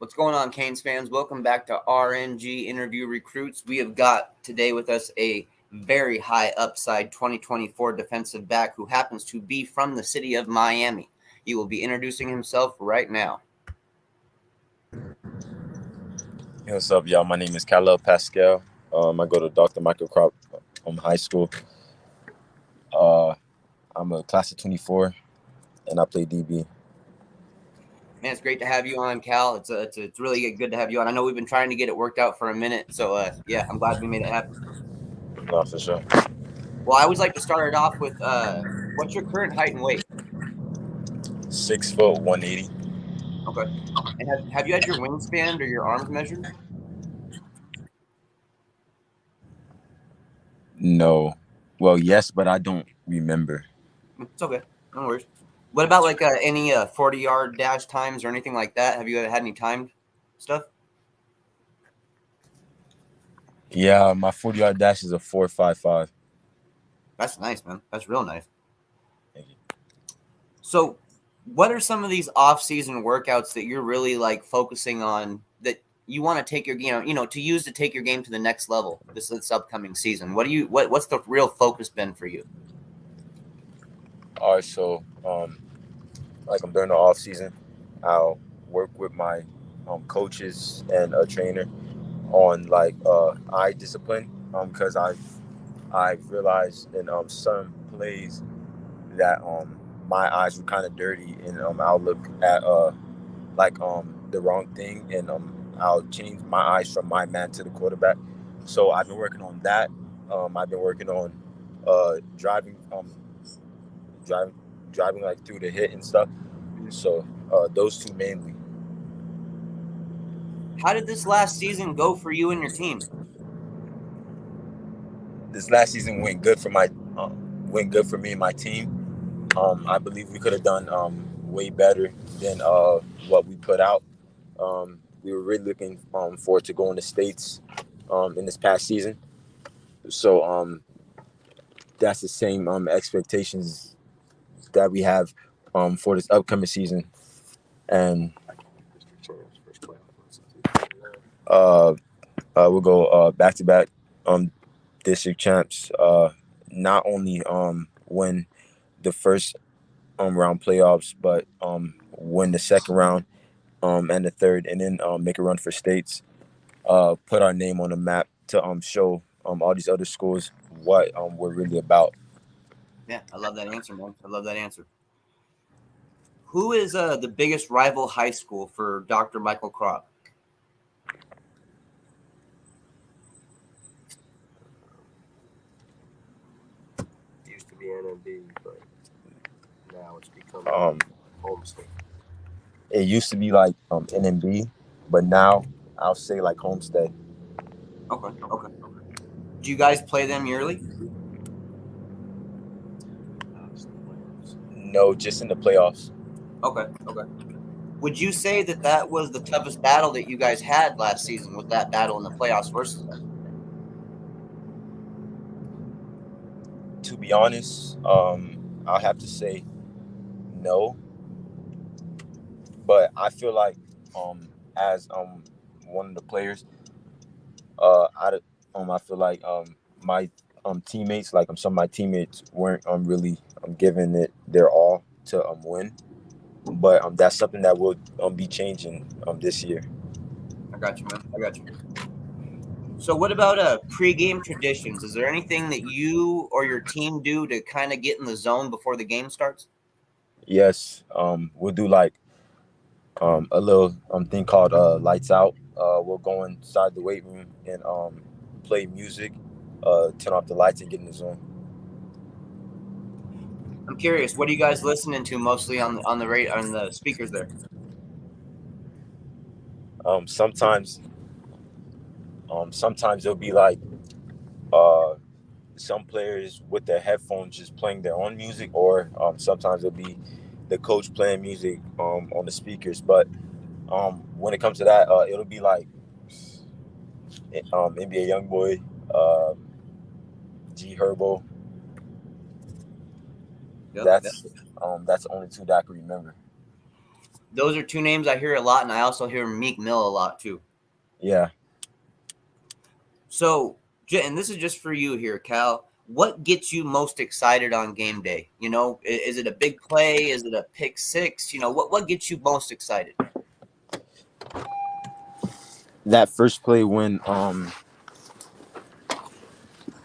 What's going on, Canes fans? Welcome back to RNG Interview Recruits. We have got today with us a very high upside 2024 defensive back who happens to be from the city of Miami. He will be introducing himself right now. Hey, what's up, y'all? My name is Khalil Pascal. Um, I go to Dr. Michael Krop um, High School. Uh, I'm a class of 24, and I play DB. Man, it's great to have you on, Cal. It's a, it's, a, it's really good to have you on. I know we've been trying to get it worked out for a minute, so uh, yeah, I'm glad we made it happen. No, for sure. Well, I always like to start it off with uh, what's your current height and weight? Six foot, one eighty. Okay. And have, have you had your wingspan or your arms measured? No. Well, yes, but I don't remember. It's okay. No worries. What about like uh, any uh, 40 yard dash times or anything like that? Have you ever had any timed stuff? Yeah, my 40 yard dash is a 455. That's nice, man. That's real nice. So, what are some of these off season workouts that you're really like focusing on that you want to take your you know you know to use to take your game to the next level this this upcoming season? What do you what what's the real focus been for you? All right, so um, like I'm during the off season, I'll work with my um, coaches and a trainer on like uh, eye discipline um because I've I've realized in um some plays that um my eyes were kind of dirty and um I'll look at uh like um the wrong thing and um I'll change my eyes from my man to the quarterback. So I've been working on that. Um I've been working on uh driving um driving driving like through the hit and stuff. So uh those two mainly. How did this last season go for you and your team? This last season went good for my um, went good for me and my team. Um, I believe we could have done um, way better than uh, what we put out. Um, we were really looking um, forward to going to the states um, in this past season. So um, that's the same um, expectations that we have um, for this upcoming season, and uh, uh, we'll go uh, back to back um, district champs. Uh, not only um, win the first um, round playoffs, but um, win the second round um, and the third, and then um, make a run for states. Uh, put our name on the map to um, show um, all these other schools what um, we're really about. Yeah, I love that answer, man. I love that answer. Who is uh, the biggest rival high school for Dr. Michael Krop? used to be NMB, but now it's become Um, Homestead. it used to be like um, NMB, but now I'll say like Homestead. Okay, okay. Do you guys play them yearly? No, just in the playoffs. Okay, okay. Would you say that that was the toughest battle that you guys had last season? Was that battle in the playoffs versus them? To be honest, um, I'll have to say no. But I feel like um, as um, one of the players, uh, I um, I feel like um, my um, teammates, like um, some of my teammates, weren't um, really um, giving it their all to um, win. But um, that's something that will um, be changing um, this year. I got you, man. I got you. So, what about uh pre-game traditions? Is there anything that you or your team do to kind of get in the zone before the game starts? Yes, um, we'll do like um, a little um, thing called uh, lights out. Uh, we'll go inside the weight room and um, play music, uh, turn off the lights, and get in the zone. I'm curious. What are you guys listening to mostly on the on the rate on the speakers there? Um, sometimes, um, sometimes it'll be like uh, some players with their headphones just playing their own music, or um, sometimes it'll be the coach playing music um, on the speakers. But um, when it comes to that, uh, it'll be like um, NBA YoungBoy, uh, G Herbo. Yep, That's um, that's the only two that I can remember. Those are two names I hear a lot, and I also hear Meek Mill a lot too. Yeah. So, and this is just for you here, Cal. What gets you most excited on game day? You know, is it a big play? Is it a pick six? You know, what what gets you most excited? That first play when um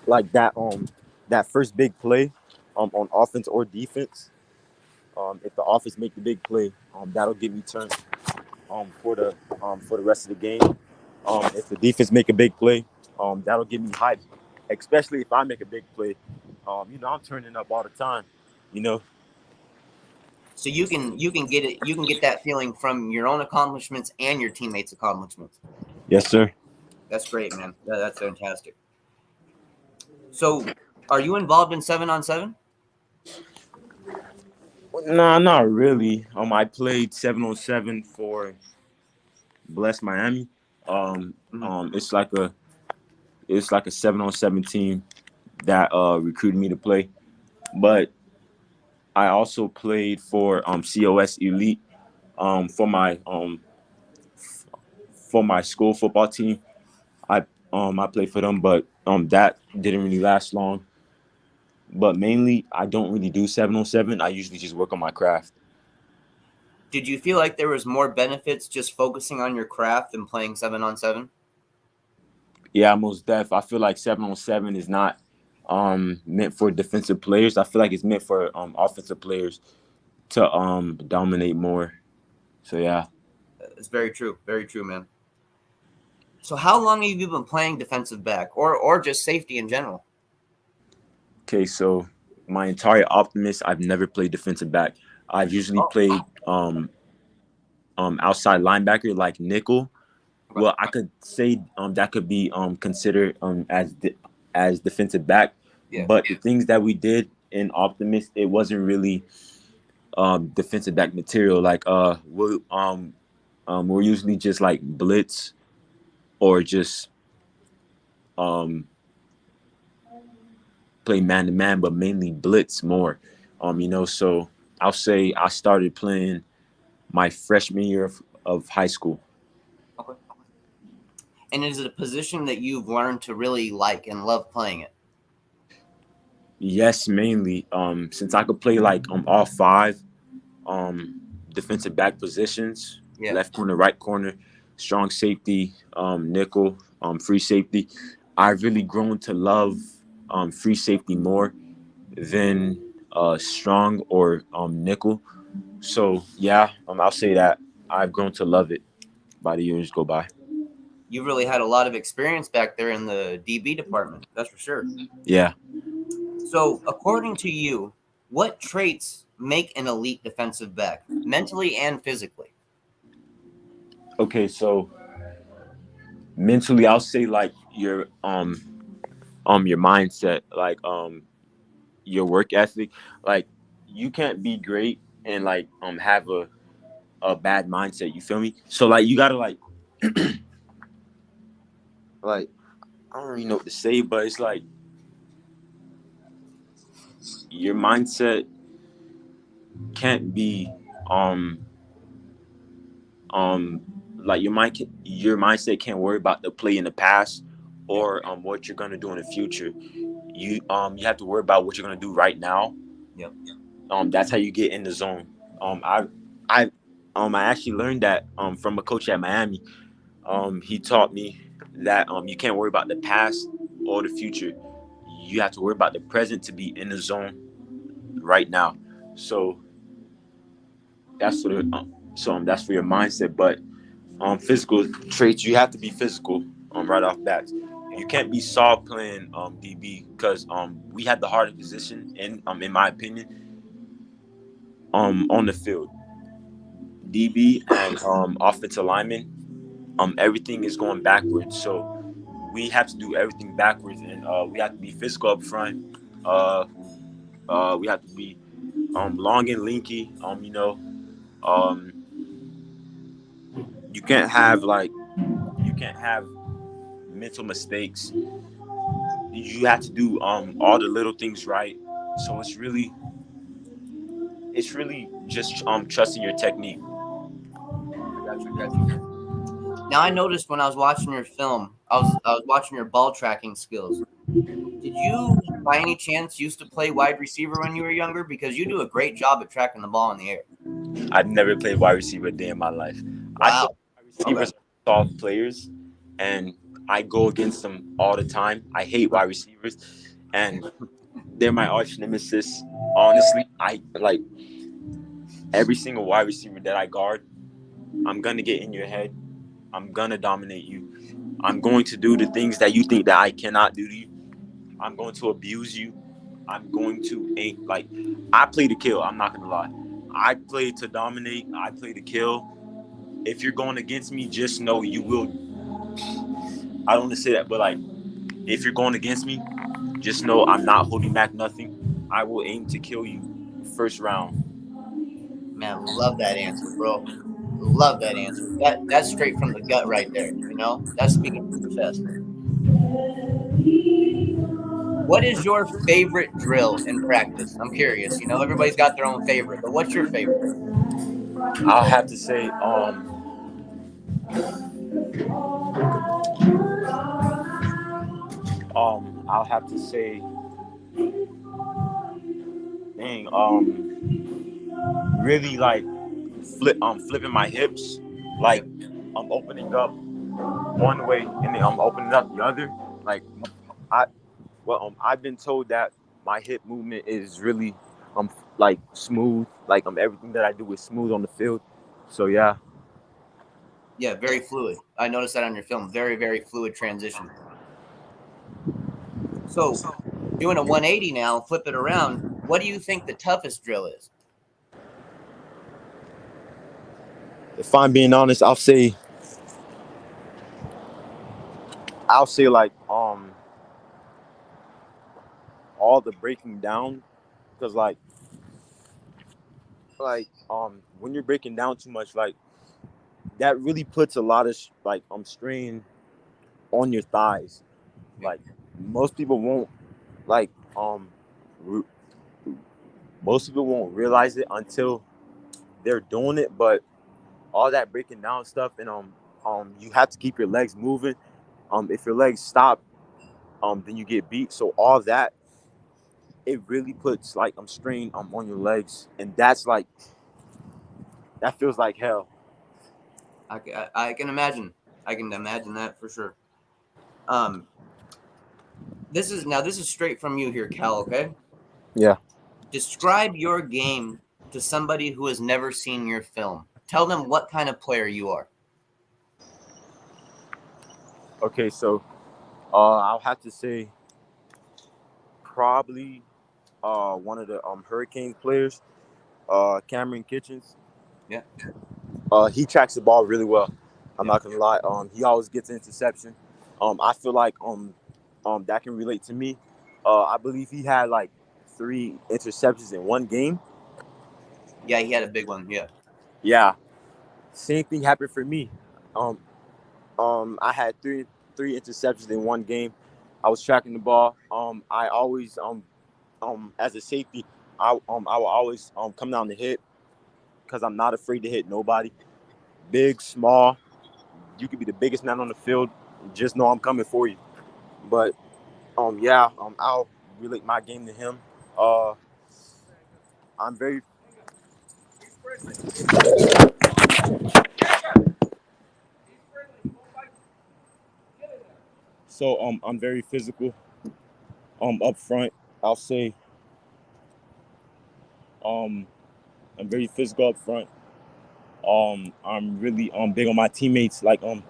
like that um that first big play um on offense or defense. Um if the offense make the big play, um that'll get me turned um for the um for the rest of the game. Um if the defense make a big play, um that'll get me hyped. Especially if I make a big play. Um, you know, I'm turning up all the time, you know. So you can you can get it you can get that feeling from your own accomplishments and your teammates' accomplishments. Yes, sir. That's great, man. That- that's fantastic. So, are you involved in seven on seven? Nah, not really. Um, I played seven on seven for Bless Miami. Um, Mhm. um, it's like a, it's like a seven on seven team that uh recruited me to play, but I also played for um COS Elite, um for my um for my school football team. I um I played for them, but um that didn't really last long. But mainly, I don't really do seven on seven. I usually just work on my craft. Did you feel like there was more benefits just focusing on your craft than playing seven on seven? Yeah, most def. I feel like seven on seven is not um meant for defensive players. I feel like it's meant for um offensive players to um dominate more. So yeah. It's very true. Very true, man. So, how long have you been playing defensive back, or or just safety in general? Okay, so my entire optimist, I've never played defensive back. I've usually Oh. played um um outside linebacker like nickel. Well, I could say um that could be um considered um as de- as defensive back. Yeah. But the things that we did in Optimist, it wasn't really um defensive back material. Like uh we um um we're usually just like blitz or just um play man to man, but mainly blitz more. Um, you know, so I'll say I started playing my freshman year of, of high school. Okay. And is it a position that you've learned to really like and love playing it? Yes, mainly. Um, since I could play like um all five um defensive back positions, Yeah. left corner, right corner, strong safety, um, nickel, um, free safety. I've really grown to love um free safety more than uh strong or um nickel. So yeah, um I'll say that I've grown to love it by the years go by. You really had a lot of experience back there in the DB department. That's for sure. Yeah. So, according to you, what traits make an elite defensive back, mentally and physically? Okay, so mentally I'll say like your um um your mindset, like um your work ethic. Like you can't be great and like um have a a bad mindset, you feel me? So like you gotta like like I don't really know what to say, but it's like your mindset can't be um um like your mind can, your mindset can't worry about the play in the past or um what you're gonna do in the future. You um you have to worry about what you're gonna do right now. Yep. Um that's how you get in the zone. Um I I um I actually learned that um from a coach at Miami. Um he taught me that um you can't worry about the past or the future. You have to worry about the present to be in the zone right now. So that's for the um, so um, that's for your mindset. But um, physical traits, you have to be physical um, right off bat. You can't be soft playing um, DB because um, we had the hardest position in um, in my opinion um, on the field. DB and um, offensive lineman, um, everything is going backwards. So we have to do everything backwards, and uh, we have to be physical up front. Uh, uh, we have to be um, long and linky. Um, you know, um, you can't have like you can't have mental mistakes. You have to do um all the little things right. So it's really it's really just um trusting your technique. Gotcha, gotcha. Now I noticed when I was watching your film, I was I was watching your ball tracking skills. Did you, by any chance, used to play wide receiver when you were younger? Because you do a great job at tracking the ball in the air. I've never played wide receiver a day in my life. I Wow. thought wide receivers are soft players, and I go against them all the time. I hate wide receivers, and they're my arch nemesis. Honestly, I like every single wide receiver that I guard. I'm gonna get in your head. I'm gonna dominate you. I'm going to do the things that you think that I cannot do to you. I'm going to abuse you. I'm going to like I play to kill. I'm not gonna lie. I play to dominate. I play to kill. If you're going against me, just know you will. I don't want to say that, but like, if you're going against me, just know I'm not holding back nothing. I will aim to kill you first round. Man, love that answer, bro. Love that answer. That that's straight from the gut right there. You know, that's speaking from the chest. What is your favorite drill in practice? I'm curious. You know, everybody's got their own favorite, but what's your favorite? I'll have to say, um, um, I'll have to say, dang, um, really like flip, um, flipping my hips, like I'm opening up one way and then I'm opening up the other. Like I, well, um, I've been told that my hip movement is really, um, like smooth. Like um, everything that I do is smooth on the field. So yeah. Yeah, very fluid. I noticed that on your film. Very, very fluid transition. So, doing a 180 now, flip it around. What do you think the toughest drill is? if I'm being honest, I'll say I'll say like um all the breaking down because like like um when you're breaking down too much like that really puts a lot of like um strain on your thighs like most people won't like um re- most people won't realize it until they're doing it but all that breaking down stuff and um um you have to keep your legs moving um if your legs stop um then you get beat so all that it really puts like um strain um on your legs and that's like that feels like hell I, I, I can imagine. I can imagine that for sure. Um, this is now this is straight from you here, Cal. Okay. Yeah. Describe your game to somebody who has never seen your film. Tell them what kind of player you are. okay so uh i'll have to say probably uh one of the um hurricanes players uh Kamren Kinchens Yeah. uh he tracks the ball really well i'm not gonna lie um he always gets interception um i feel like um um that can relate to me. Uh i believe he had like three interceptions in one game. Yeah, he had a big one. Yeah. yeah. Same thing happened for me. Um um i had three three interceptions in one game. I was tracking the ball. Um i always um um as a safety i um i will always um come down to hit because i'm not afraid to hit nobody. Big small. You could be the biggest man on the field. Just know i'm coming for you but um yeah um i'll relate my game to him uh i'm very So um, I'm very physical. Um, up front, I'll say. Um, I'm very physical up front. Um, I'm really um big on my teammates. Like um,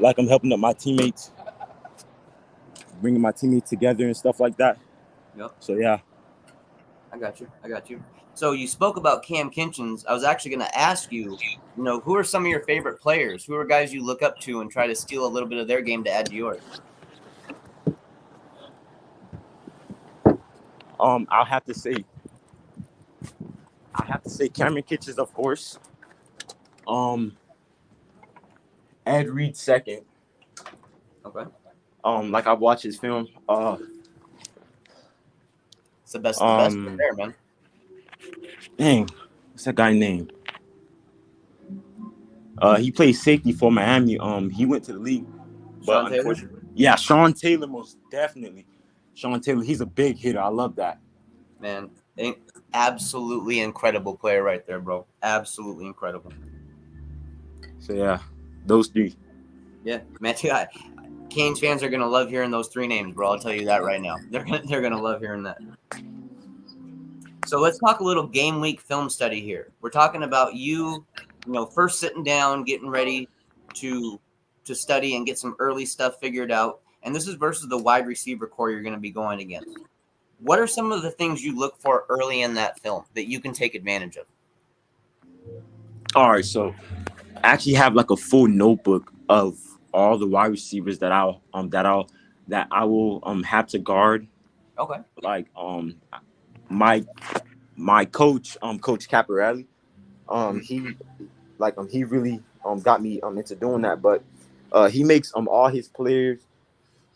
like I'm helping up my teammates, bringing my teammates together and stuff like that. Yep. So yeah. I got you. I got you. So you spoke about Cam Kinchens. I was actually going to ask you, you know, who are some of your favorite players? Who are guys you look up to and try to steal a little bit of their game to add to yours? Um, I'll have to say, I have to say Kamren Kinchens, of course. Um, Ed Reed second. Okay. Um, like I've watched his film. Uh, It's the best the best Um, right there, man. dang, what's that guy name? Uh, he played safety for Miami. Um, he went to the league, but Sean Taylor? unfortunately, yeah, Sean Taylor most definitely. Sean Taylor, he's a big hitter. I love that. Man, absolutely incredible player right there, bro. Absolutely incredible. So yeah, those three. Yeah, man. I, Canes fans are gonna love hearing those three names, bro. I'll tell you that right now. They're gonna they're gonna love hearing that. So let's talk a little game week film study here. We're talking about you, you know, first sitting down, getting ready to to study and get some early stuff figured out. And this is versus the wide receiver core you're going to be going against. What are some of the things you look for early in that film that you can take advantage of? All right, so I actually have like a full notebook of all the wide receivers that I'll um that I'll that I will um have to guard. Okay. Like um my my coach um coach Caparelli, um he like um he really um got me um into doing that, but uh he makes um all his players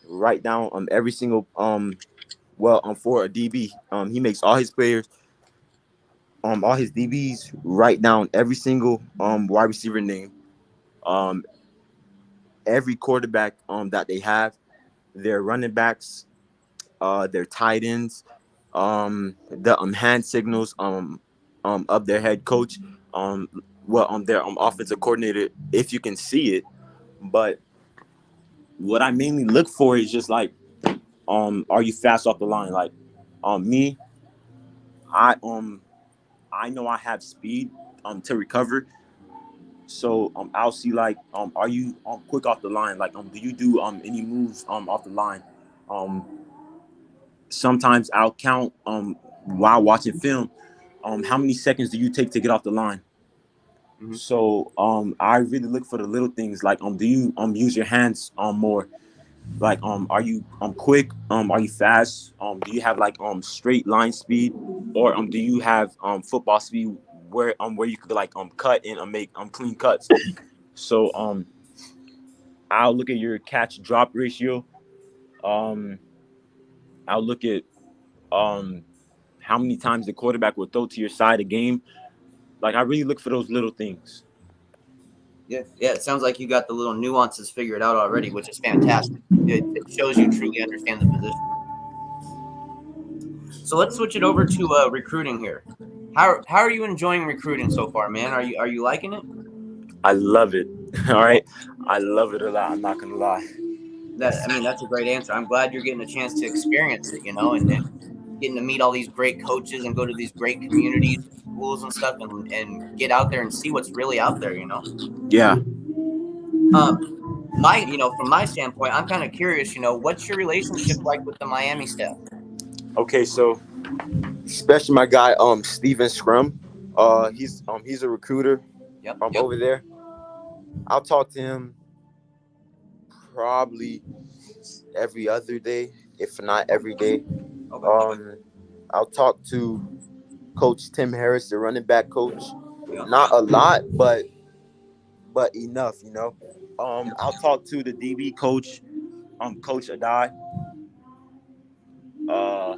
write down um every single um well um for a DB um he makes all his players um all his DBs write down every single um wide receiver name, um every quarterback um that they have, their running backs, uh their tight ends, um the um hand signals um um of their head coach, um well um their um offensive coordinator if you can see it, but what I mainly look for is just like um are you fast off the line like um me I um I know I have speed um to recover. So um I'll see like um are you um quick off the line? Like um do you do um any moves um off the line? Um sometimes I'll count um while watching film um how many seconds do you take to get off the line? Mhm. So um I really look for the little things like um do you um use your hands um more? Like um are you um quick? Um are you fast? Um do you have like um straight line speed? or um do you have um football speed where um where you could like um cut and um, make um clean cuts so um i'll look at your catch drop ratio um i'll look at um how many times the quarterback will throw to your side a game like i really look for those little things Yeah, yeah. It sounds like you got the little nuances figured out already, which is fantastic. It, it shows you truly understand the position. So let's switch it over to uh, recruiting here. How, how are you enjoying recruiting so far, man? Are you are you liking it? i love it all right i love it a lot i'm not gonna lie That I mean, that's a great answer. I'm glad you're getting a chance to experience it, you know, and then getting to meet all these great coaches and go to these great communities, schools and stuff, and, and get out there and see what's really out there, you know. yeah Um, my, you know, from my standpoint, I'm kind of curious. You know, what's your relationship like with the Miami staff? okay so especially my guy um Steven Scrum. Uh he's um he's a recruiter Yep. um yep. over there. I'll talk to him probably every other day, if not every day. Okay. Um I'll talk to Coach Tim Harris, the running back coach. Not a lot, but but enough, you know. Um, I'll talk to the DB coach, um, Coach Addae. Uh,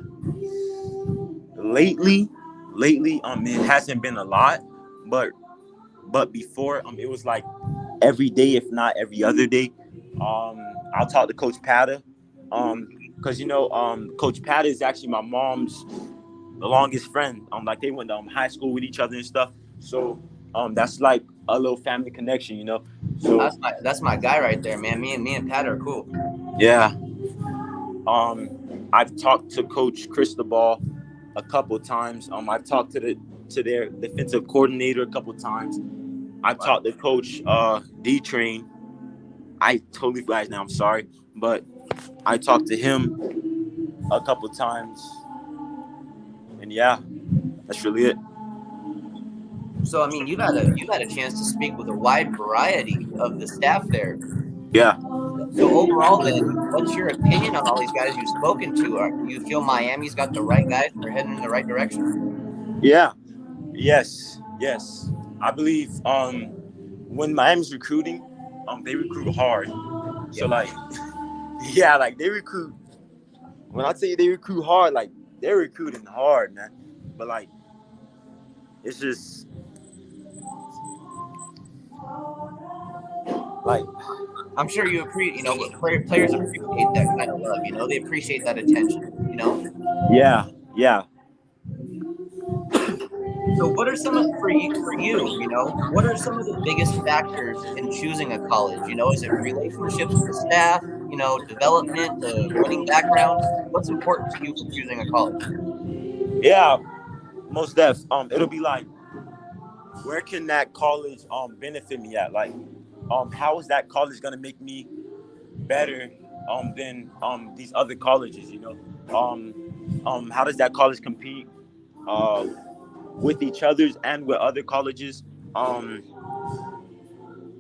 lately, lately, um, it hasn't been a lot, but but before, um, it was like every day, if not every other day. Um, I'll talk to Coach Pata, um, because you know, um, Coach Pata is actually my mom's the longest friend. Um, like they went to um, high school with each other and stuff. So, um, that's like a little family connection, you know. So That's my that's my guy right there, man. Me and me and Pat are cool. Yeah. Um, I've talked to Coach Cristobal a couple times. Um, I've talked to the to their defensive coordinator a couple times. I've Wow. talked to Coach uh, D Train. I totally forgot now. I'm sorry, but I talked to him a couple times, and yeah, that's really it. So I mean, you've had a you've had a chance to speak with a wide variety of the staff there. Yeah. So overall, then, what's your opinion on all these guys you've spoken to? Are, do you feel Miami's got the right guys? They're heading in the right direction. Yeah. Yes. Yes. I believe um when Miami's recruiting, um they recruit hard. So like yeah, like they recruit when I tell you they recruit hard, like they're recruiting hard, man. But like it's just like I'm sure you appreciate, you know, players appreciate that kind of love. You know, they appreciate that attention. You know. yeah, yeah. So, what are some of for you, for you? You know, what are some of the biggest factors in choosing a college? You know, is it relationships with the staff? You know, development, the winning background. What's important to you for choosing a college? Yeah, most def. Um, it'll be like, where can that college um benefit me at? Like, um, how is that college gonna make me better um than um these other colleges? You know, um, um, how does that college compete uh with each other's and with other colleges? Um,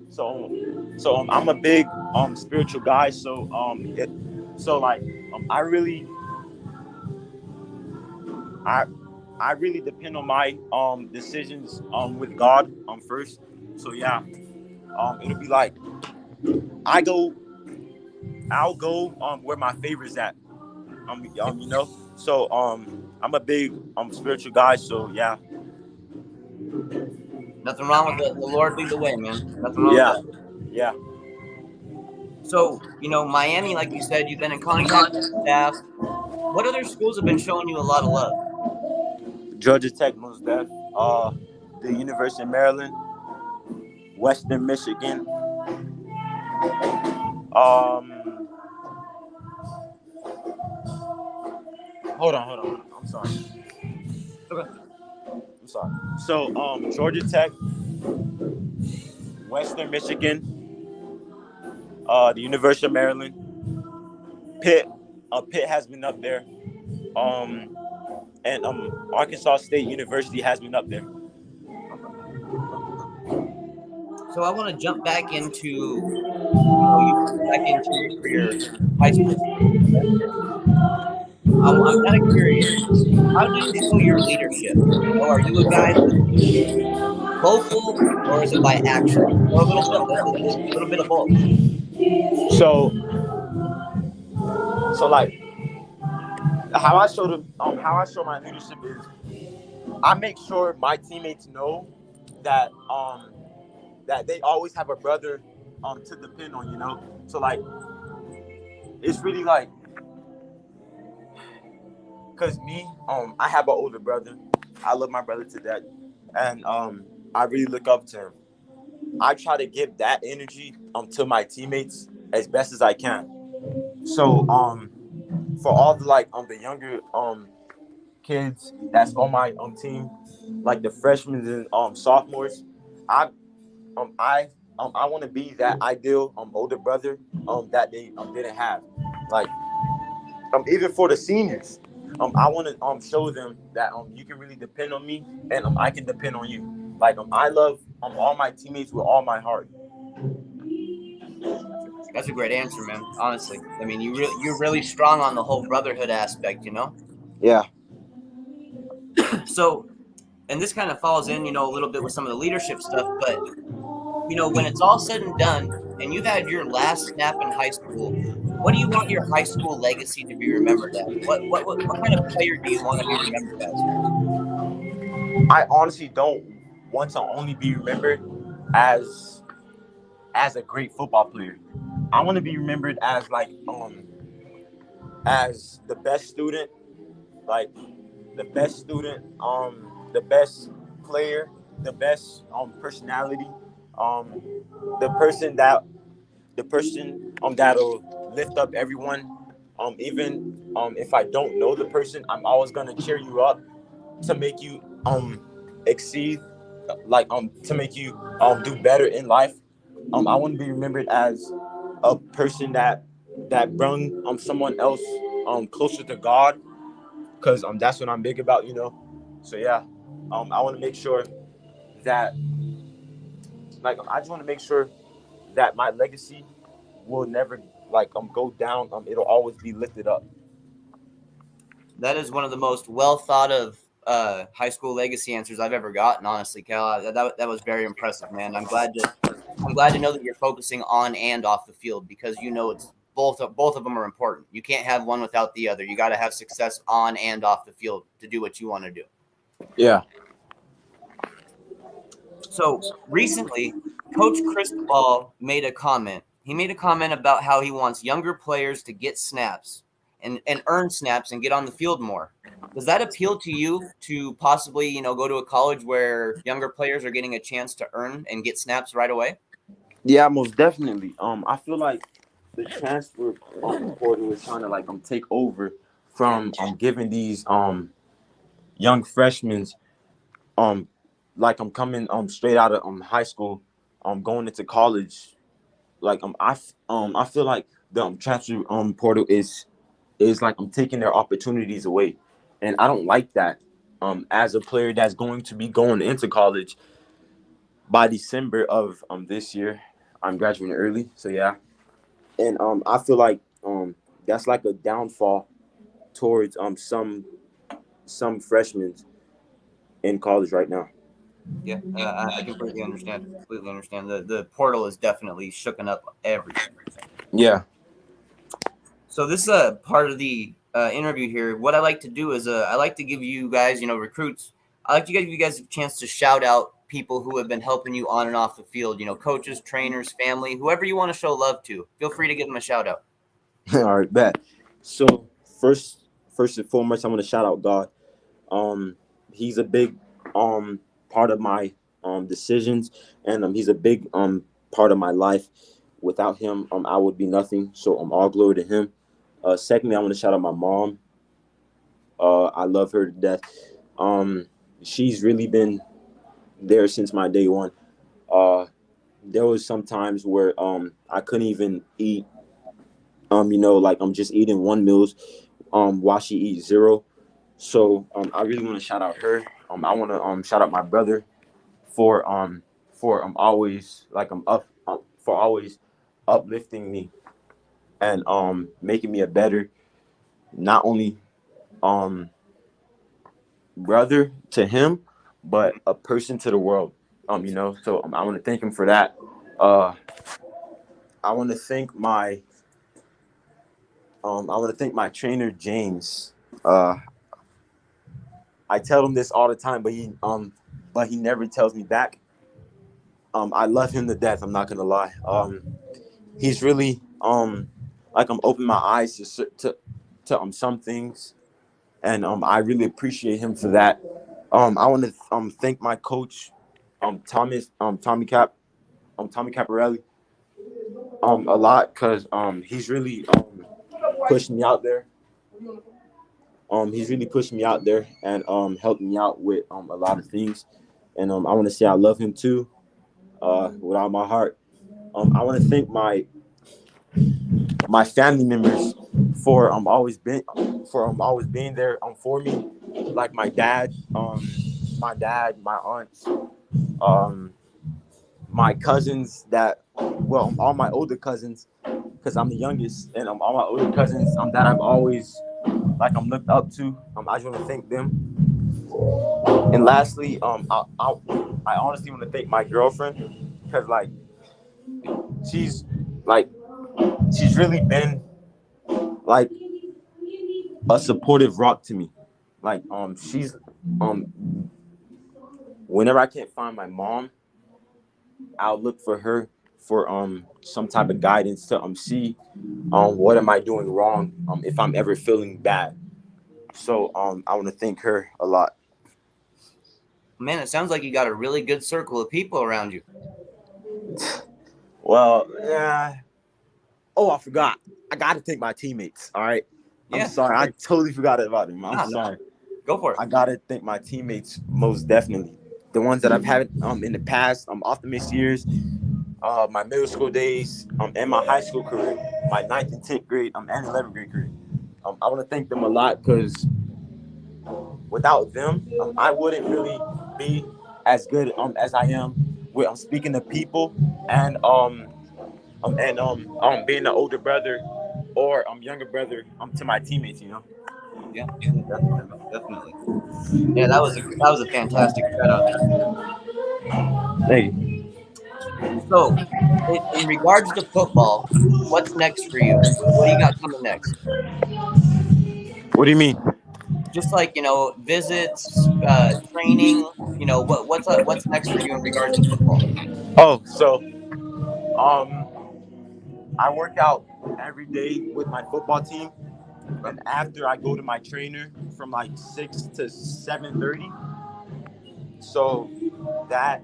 so so um, I'm a big um spiritual guy. So um, it, so like um, I really I I really depend on my um decisions um with God um first. So yeah, um it'll be like I go, I'll go um where my favorites at. Um, um you know. So um I'm a big um spiritual guy. So yeah, Nothing wrong with the, the Lord lead the way, man. Nothing wrong Yeah. with that. yeah. So, you know, Miami, like you said, you've been in contact with staff. What other schools have been showing you a lot of love? Georgia Tech, most def. Uh, the University of Maryland, Western Michigan. Um, hold on, hold on. I'm sorry. Okay. I'm sorry. So, um, Georgia Tech, Western Michigan, uh, the University of Maryland, Pitt. Uh, Pitt has been up there. Um, and um, Arkansas State University has been up there. So I want to jump back into, you back into your high school. I'm, I'm kind of curious. How do you show your leadership? Know, are you a guy vocal, or is it by action, or a little bit, a little bit of both? So, so like, how I show them, um, how I show my leadership is, I make sure my teammates know that um that they always have a brother um to depend on, you know. So like, it's really like, cause me, um, I have an older brother. I love my brother to death, and um, I really look up to him. I try to give that energy um to my teammates as best as I can. So um for all the like um the younger um kids that's on my um team, like the freshmen and um sophomores, I um I um I want to be that ideal um older brother um that they um didn't have. Like um even for the seniors, um I want to um show them that um you can really depend on me and um I can depend on you. Like um I love um all my teammates with all my heart. That's a great answer, man. Honestly, I mean, you really you're really strong on the whole brotherhood aspect, you know. Yeah. So, and this kind of falls in, you know, a little bit with some of the leadership stuff, but you know, when it's all said and done, and you've had your last snap in high school, what do you want your high school legacy to be remembered as? What what what, what kind of player do you want to be remembered as? I honestly don't want to only be remembered as as a great football player. I want to be remembered as like um as the best student, like the best student, um the best player, the best um personality, um the person that the person um that'll lift up everyone. Um even um if I don't know the person, I'm always gonna cheer you up to make you um exceed like um to make you um do better in life. Um i want to be remembered as a person that that brought um someone else um closer to god because um that's what i'm big about you know? So yeah. Um i want to make sure that like um, i just want to make sure that my legacy will never like um go down um it'll always be lifted up That is one of the most well thought of uh, high school legacy answers I've ever gotten. Honestly, Cal, that, that, that was very impressive, man. I'm glad to I'm glad to know that you're focusing on and off the field because you know it's both of, both of them are important. You can't have one without the other. You got to have success on and off the field to do what you want to do. yeah So recently, Coach Cristobal made a comment. He made a comment about how he wants younger players to get snaps and, and earn snaps and get on the field more. Does that appeal to you to possibly, you know, go to a college where younger players are getting a chance to earn and get snaps right away? Yeah, most definitely. Um, I feel like the transfer um, portal is trying to like um take over from um giving these um young freshmen um like I'm coming um straight out of um high school um going into college. Like um I um I feel like the um, transfer um portal is is like I'm taking their opportunities away. And I don't like that um as a player that's going to be going into college by December of um this year. I'm graduating early so yeah. And um I feel like um that's like a downfall towards um some some freshmen in college right now. Yeah, uh, I, I completely understand. Completely understand. The the portal is definitely shooken up everything. Yeah. So this is a part of the uh, interview here. What I like to do is uh, I like to give you guys, you know, recruits. I like to give you guys a chance to shout out people who have been helping you on and off the field. You know, coaches, trainers, family, whoever you want to show love to. Feel free to give them a shout out. All right, bet. So first, first and foremost, I want to shout out God. Um, he's a big um part of my um decisions, and um he's a big um part of my life. Without him, um I would be nothing. So um all glory to him. Uh, secondly, I want to shout out my mom. Uh, I love her to death. Um, she's really been there since my day one. Uh, there was some times where um I couldn't even eat um, you know, like I'm just eating one meals um while she eats zero. So um I really want to shout out her. Um I want to um shout out my brother for um for um always like I'm up um, for always uplifting me and um making me a better not only um brother to him but a person to the world. Um you know, so um, I want to thank him for that. Uh I want to thank my um, I want to thank my trainer James. Uh, I tell him this all the time, but he um, but he never tells me back. Um, I love him to death. I'm not gonna lie. Um, he's really um, like I'm opening my eyes to to to um some things, and um, I really appreciate him for that. Um, I want to um thank my coach, um Thomas um Tommy Cap, um Tommy Caparelli, um a lot because um he's really um pushed me out there. Um, he's really pushed me out there and um helped me out with um a lot of things. And um I want to say I love him too, uh, with all my heart. Um, I want to thank my my family members for um always been for um always being there um for me, like my dad, um my dad, my aunts, um my cousins that well all my older cousins because I'm the youngest, and um, all my older cousins um, that I've always like I'm looked up to. Um, I just want to thank them. And lastly, um, I I, I honestly want to thank my girlfriend because like she's like she's really been like a supportive rock to me. Like um, she's um, whenever I can't find my mom, I'll look for her for um some type of guidance to um see um what am I doing wrong um if I'm ever feeling bad. So um I want to thank her a lot. Man, it sounds like you got a really good circle of people around you. Well, yeah. Oh, I forgot. I got to thank my teammates. All right. Yeah. I'm sorry. I totally forgot about them. I'm Nah, nah. sorry. Go for it. I gotta thank my teammates most definitely. The ones that I've had um in the past, um Optimist years, uh my middle school days, um and my high school career, my ninth and tenth grade, um and eleventh grade career. Um I want to thank them a lot because without them, um, I wouldn't really be as good um as I am with um speaking to people and um um and um um being an older brother or um younger brother um to my teammates, you know. Yeah, yeah, definitely, definitely. Yeah, that was a, that was a fantastic shout out. Thank you. So, in, in regards to football, what's next for you? What do you got coming next? What do you mean? Just like you know, visits, uh, training. You know, what what's uh, what's next for you in regards to football? Oh, so um I work out every day with my football team. And after I go to my trainer from like six to seven thirty. So that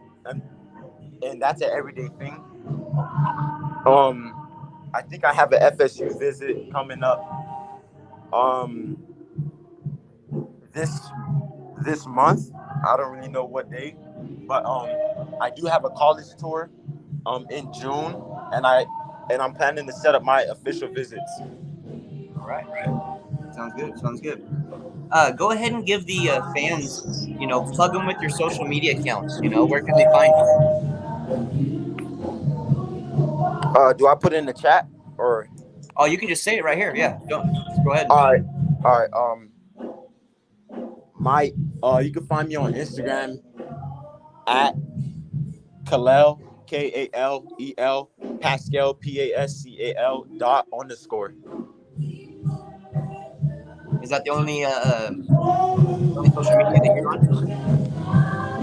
and that's an everyday thing. Um I think I have an FSU visit coming up. Um this this month. I don't really know what day, but um I do have a college tour um in June and I and I'm planning to set up my official visits. All right, right. Sounds good. Sounds good. Uh, go ahead and give the uh, fans, you know, plug them with your social media accounts. You know, where can they find you? Uh do I put it in the chat or Oh, you can just say it right here. Yeah, go, go ahead. all right all right um my uh you can find me on Instagram at Kalel K A L E L Pascal P A S C A L dot underscore. Is that the only uh, uh, only social media that you're on?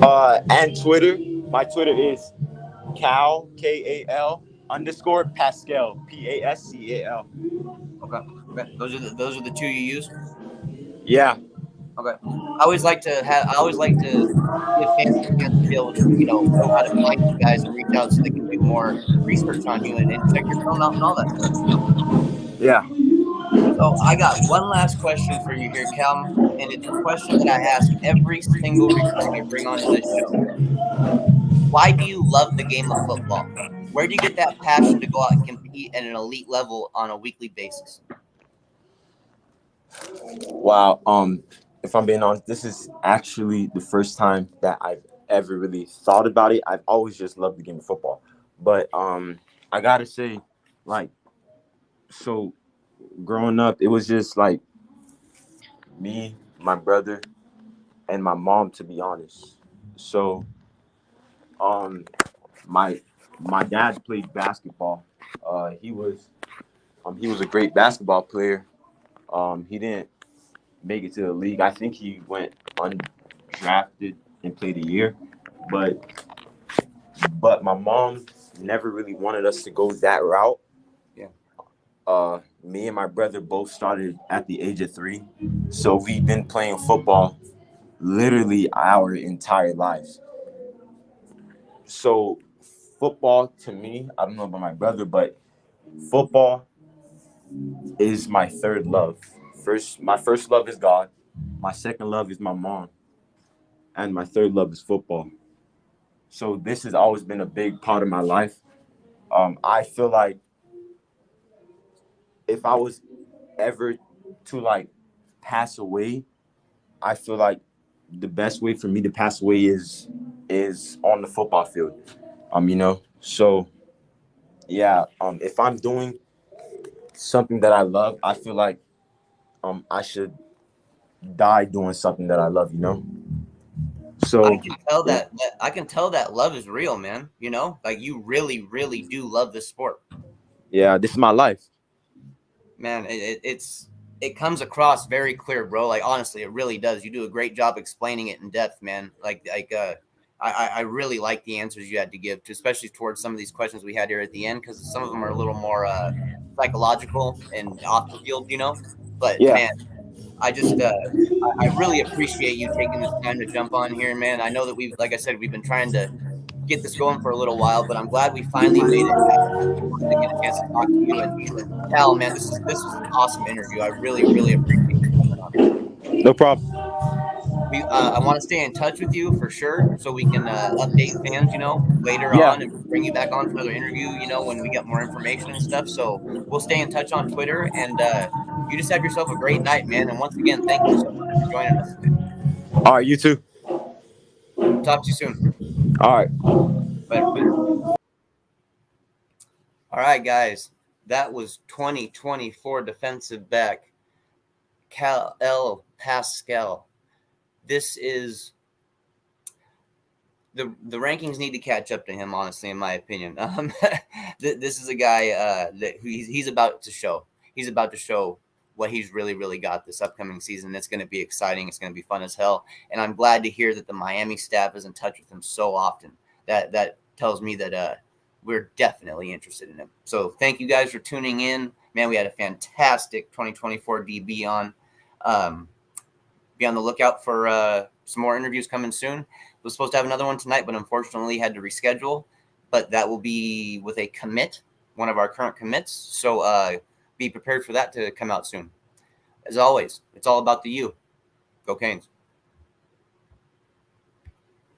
Uh and Twitter. My Twitter is Kal K A L underscore Pascal P A S C A L. Okay. okay. Those are the, those are the two you use. Yeah. Okay. I always like to have. I always like to give fans a chance to be able to, you know, know how to find you guys and reach out so they can do more research on you and, and check your film out and all that stuff. Yeah. So I got one last question for you here, Cal, and it's a question that I ask every single recruit I bring onto this show. Why do you love the game of football? Where do you get that passion to go out and compete at an elite level on a weekly basis? Wow. Um, if I'm being honest, this is actually the first time that I've ever really thought about it. I've always just loved the game of football. But um I gotta say, like, so growing up, it was just like me, my brother, and my mom, to be honest. So um my my dad played basketball. Uh he was um he was a great basketball player. Um he didn't make it to the league. I think he went undrafted and played a year, but but my mom never really wanted us to go that route. Yeah. Uh, me and my brother both started at the age of three, so we've been playing football literally our entire lives. So football to me, I don't know about my brother, but football is my third love first my first love is God. My second love is my mom. And my third love is football. So this has always been a big part of my life. Um, I feel like if I was ever to like pass away, I feel like the best way for me to pass away is is on the football field. Um, you know, so yeah, um, if I'm doing something that I love, I feel like um I should die doing something that I love, you know. So I can tell that, that I can tell that love is real, man. You know, like you really, really do love this sport, yeah, this is my life. man. It, it, it's it comes across very clear, bro. Like honestly, it really does. You do a great job explaining it in depth, man. Like like uh, I I- I really like the answers you had to give, to, especially towards some of these questions we had here at the end, because some of them are a little more uh, psychological and off the field, you know. But Yeah. man, I just uh, I, I really appreciate you taking this time to jump on here, man. I know that we've, like I said, we've been trying to get this going for a little while, but I'm glad we finally made it. To get a chance to talk to you and Cal, man, this is this is an awesome interview. I really, really appreciate you coming on. No problem. We, uh, I want to stay in touch with you for sure, so we can uh, update fans, you know, later Yeah. on and bring you back on for another interview, you know, when we get more information and stuff. So we'll stay in touch on Twitter, and uh, you just have yourself a great night, man. And once again, thank you so much for joining us. All right, you too. Talk to you soon. All right. Later, later. All right, guys. That was 2024 defensive back Kalel Pascal. This is the the rankings need to catch up to him, honestly, in my opinion. Um, this is a guy uh, that he's, he's about to show. He's about to show what he's really, really got this upcoming season. It's going to be exciting. It's going to be fun as hell. And I'm glad to hear that the Miami staff is in touch with him so often. That that tells me that uh, we're definitely interested in him. So thank you guys for tuning in. Man, we had a fantastic 2024 DB on. Um, be on the lookout for uh, some more interviews coming soon. Was supposed to have another one tonight, but unfortunately had to reschedule. But that will be with a commit, one of our current commits. So uh, be prepared for that to come out soon. As always, it's all about the U. Go Canes.